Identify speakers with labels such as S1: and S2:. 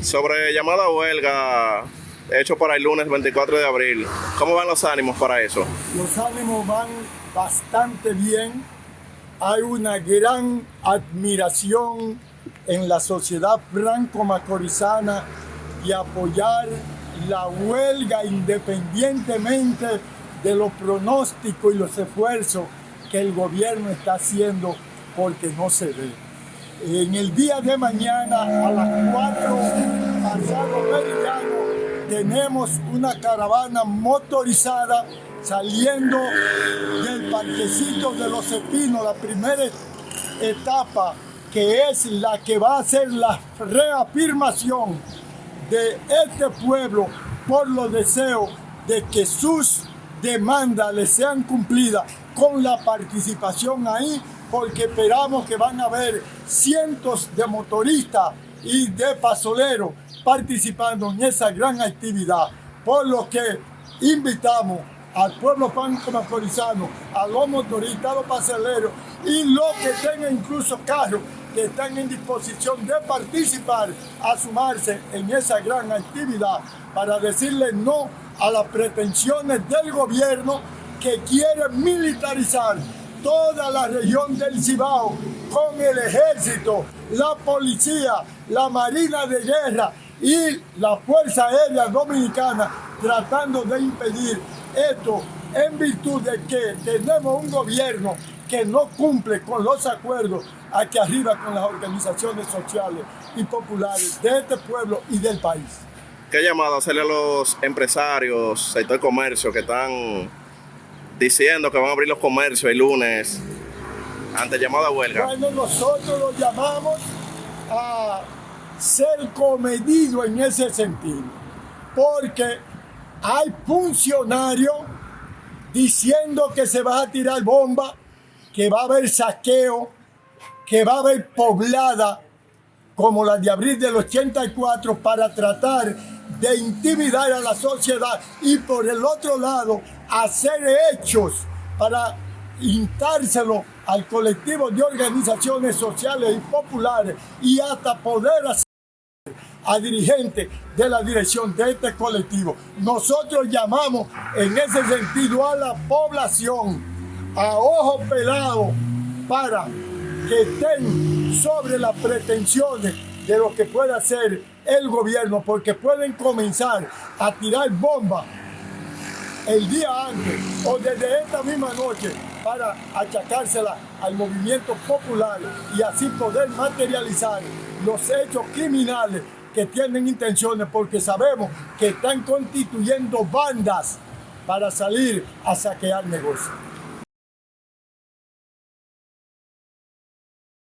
S1: Sobre llamada huelga hecho para el lunes 24 de abril, ¿cómo van los ánimos para eso?
S2: Los ánimos van bastante bien. Hay una gran admiración en la sociedad franco-macorizana y apoyar la huelga independientemente de los pronósticos y los esfuerzos que el gobierno está haciendo porque no se ve. En el día de mañana a las 4 pasado meridiano tenemos una caravana motorizada saliendo del parquecito de los espinos, la primera etapa que es la que va a ser la reafirmación de este pueblo por los deseos de que sus demandas les sean cumplidas con la participación ahí, porque esperamos que van a haber cientos de motoristas y de pasoleros participando en esa gran actividad, por lo que invitamos al pueblo franco-macorizano, a los motoristas, a los pasoleros y los que tengan incluso carros que están en disposición de participar, a sumarse en esa gran actividad para decirle no a las pretensiones del gobierno que quiere militarizar toda la región del Cibao con el ejército, la policía, la marina de guerra y la Fuerza Aérea Dominicana tratando de impedir esto en virtud de que tenemos un gobierno que no cumple con los acuerdos aquí arriba con las organizaciones sociales y populares de este pueblo y del país.
S1: ¿Qué llamado hacerle a los empresarios, sector comercio, que están diciendo que van a abrir los comercios el lunes ante llamada huelga?
S2: Bueno, nosotros los llamamos a ser comedido en ese sentido, porque hay funcionarios diciendo que se va a tirar bomba, que va a haber saqueo, que va a haber poblada como la de abril del 84 para tratar de intimidar a la sociedad y por el otro lado hacer hechos para instárselo al colectivo de organizaciones sociales y populares y hasta poder hacer a dirigentes de la dirección de este colectivo. Nosotros llamamos en ese sentido a la población a ojo pelado para que estén sobre las pretensiones de lo que puede hacer el gobierno, porque pueden comenzar a tirar bombas el día antes o desde esta misma noche para achacársela al movimiento popular y así poder materializar los hechos criminales que tienen intenciones porque sabemos que están constituyendo bandas para salir a saquear negocios.